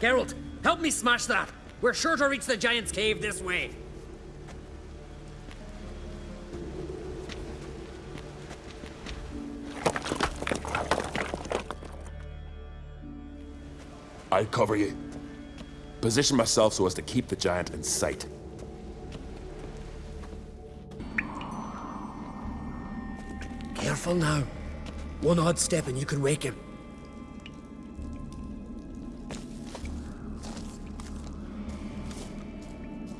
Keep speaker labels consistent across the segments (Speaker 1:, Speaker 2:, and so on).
Speaker 1: Geralt, help me smash that! We're sure to reach the Giant's Cave this way.
Speaker 2: I'll cover you. Position myself so as to keep the giant in sight.
Speaker 1: Careful now. One odd step and you can wake him.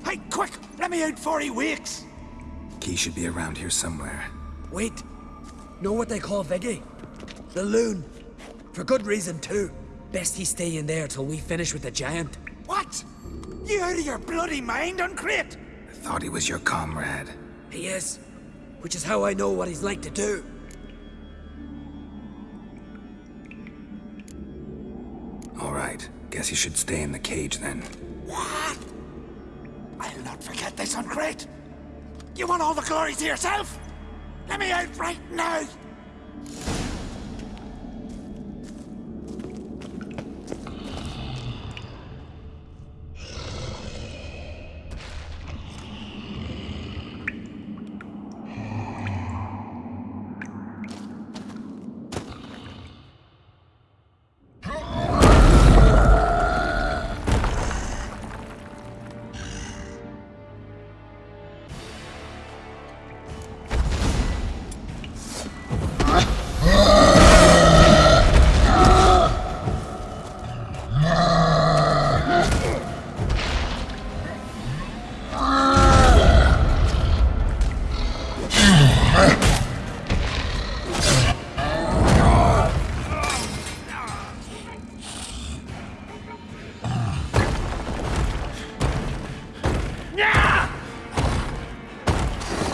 Speaker 3: Hey, quick! Let me out before he wakes!
Speaker 4: Key should be around here somewhere.
Speaker 1: Wait. Know what they call Vigi? The loon. For good reason, too. Best he stay in there till we finish with the giant.
Speaker 3: What? You out of your bloody mind, an Craite?
Speaker 4: I thought he was your comrade.
Speaker 1: He is. Which is how I know what he's like to do.
Speaker 4: All right. Guess he should stay in the cage then.
Speaker 3: What? Not forget this, an Craite. You want all the glory to yourself? Let me out right now!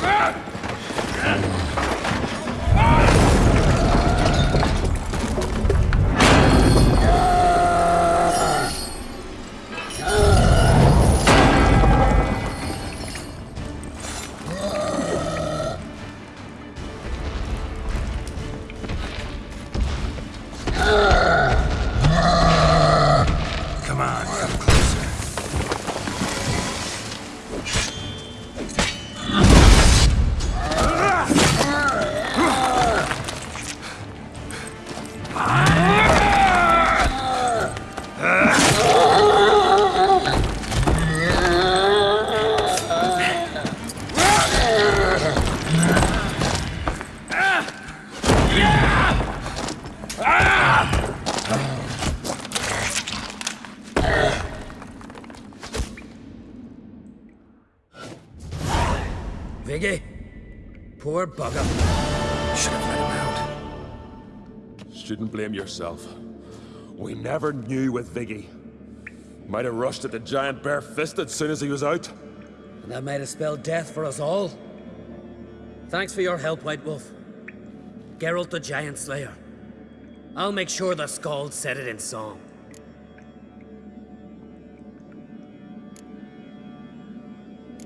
Speaker 4: Come
Speaker 1: Vigi. Poor bugger.
Speaker 4: Should have let him out.
Speaker 2: Shouldn't blame yourself. We never knew with Vigi. Might have rushed at the giant bare-fisted as soon as he was out.
Speaker 1: And that might have spelled death for us all. Thanks for your help, White Wolf. Geralt the Giant Slayer. I'll make sure the Skald said it in song.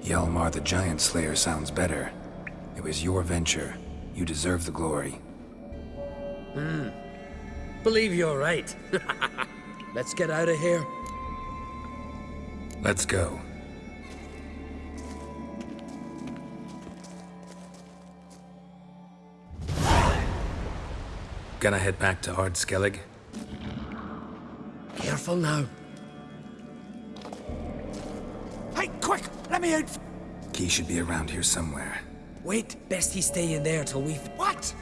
Speaker 4: Hjalmar the Giant Slayer sounds better. It was your venture. You deserve the glory. Hmm.
Speaker 1: Believe you're right. Let's get out of here.
Speaker 4: Let's go. Gonna head back to Ard Skellig?
Speaker 1: Careful now.
Speaker 3: Let me out!
Speaker 4: Key should be around here somewhere.
Speaker 1: Wait, best he stay in there till we...
Speaker 3: What?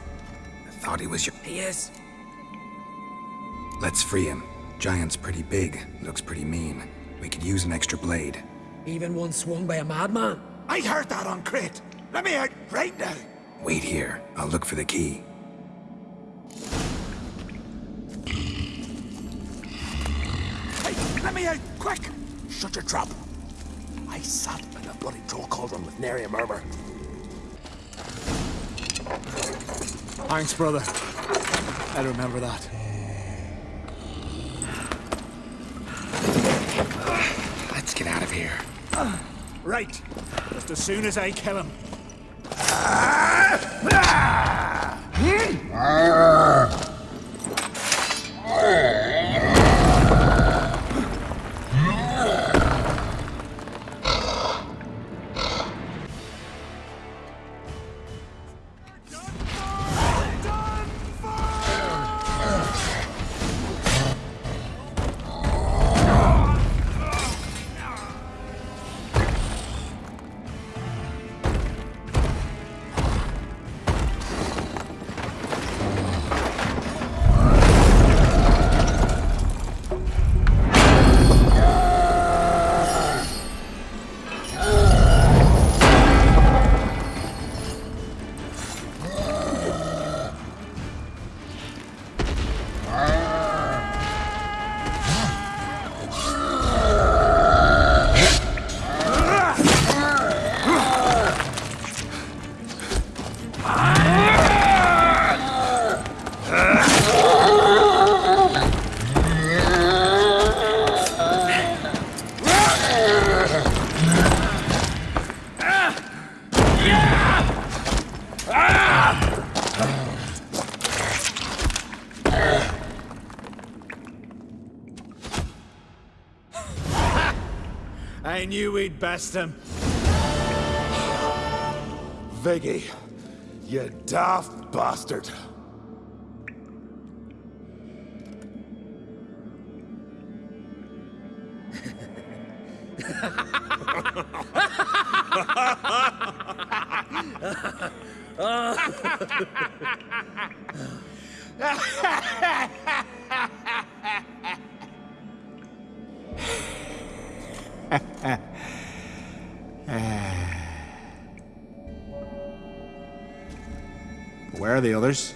Speaker 4: I thought he was your...
Speaker 1: He is.
Speaker 4: Let's free him. Giant's pretty big, looks pretty mean. We could use an extra blade.
Speaker 1: Even one swung by a madman.
Speaker 3: I heard that, an Craite! Let me out right now!
Speaker 4: Wait here. I'll look for the key.
Speaker 3: Hey, let me out, quick! Shut your trap. I sat in a bloody troll cauldron with nary a murmur.
Speaker 5: Thanks, brother. I remember that.
Speaker 4: Let's get out of here.
Speaker 5: Right. Just as soon as I kill him. Ah! Ah! Ah! I knew we'd best um, him.
Speaker 2: Vigi, you daft bastard.
Speaker 5: Where are the others?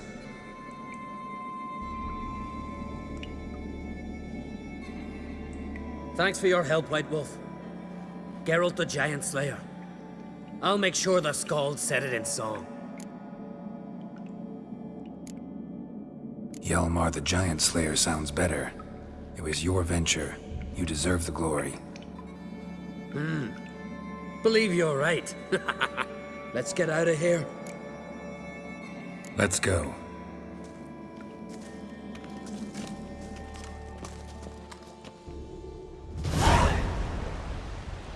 Speaker 1: Thanks for your help, White Wolf. Geralt the Giant Slayer. I'll make sure the Skald said it in song.
Speaker 4: Hjalmar the Giant Slayer sounds better. It was your venture. You deserve the glory. Hmm.
Speaker 1: Believe you're right. Let's get out of here.
Speaker 4: Let's go.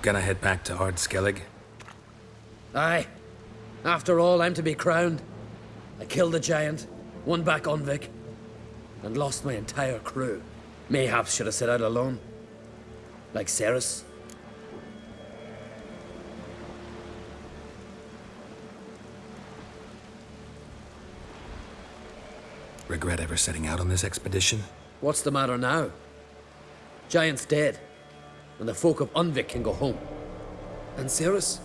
Speaker 4: Gonna head back to Ard Skellig?
Speaker 1: Aye. After all, I'm to be crowned. I killed a giant, won back Undvik, and lost my entire crew. Mayhaps should have set out alone. Like Cerys.
Speaker 4: Regret ever setting out on this expedition?
Speaker 1: What's the matter now? Giant's dead, and the folk of Undvik can go home. And Cerys?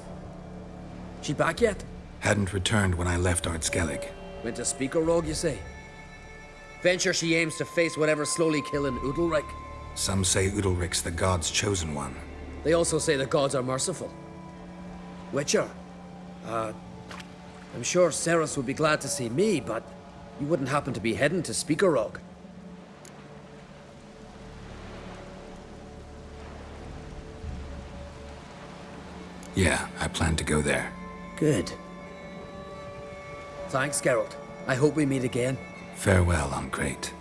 Speaker 1: She back yet?
Speaker 4: Hadn't returned when I left Ard Skellig.
Speaker 1: Went to speak Spikeroog, you say? Venture she aims to face whatever slowly killing Udalric.
Speaker 4: Some say Udalric's the god's chosen one.
Speaker 1: They also say the gods are merciful. Witcher. Uh, I'm sure Cerys would be glad to see me, but you wouldn't happen to be heading to Spikeroog.
Speaker 4: Yeah, I plan to go there.
Speaker 1: Good. Thanks, Geralt. I hope we meet again.
Speaker 4: Farewell, an Craite.